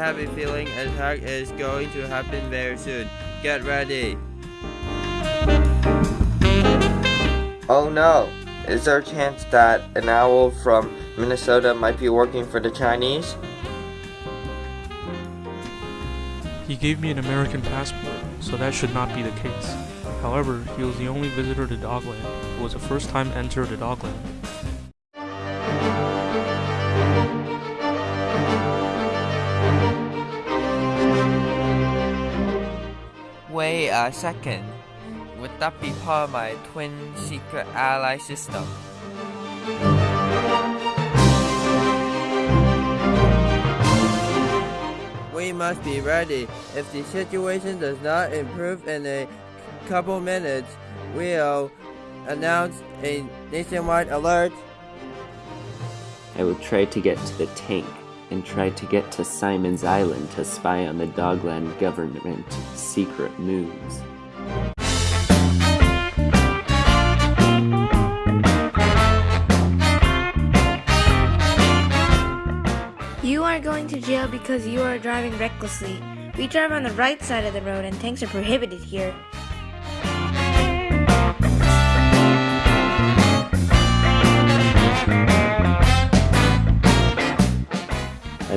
a feeling an attack is going to happen very soon. Get ready. Oh no! Is there a chance that an owl from Minnesota might be working for the Chinese? He gave me an American passport, so that should not be the case. However, he was the only visitor to Dogland who was a first-time enter to Dogland. Wait a second. Would that be part of my twin secret ally system? We must be ready. If the situation does not improve in a couple minutes, we'll announce a nationwide alert. I will try to get to the tank and try to get to Simon's Island to spy on the Dogland government secret moves. You are going to jail because you are driving recklessly. We drive on the right side of the road and tanks are prohibited here.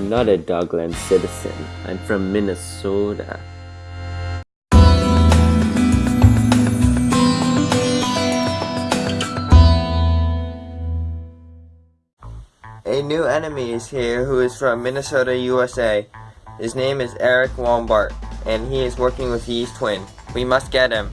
I'm not a Dogland citizen. I'm from Minnesota. A new enemy is here who is from Minnesota, USA. His name is Eric Walmart, and he is working with Yeast Twin. We must get him.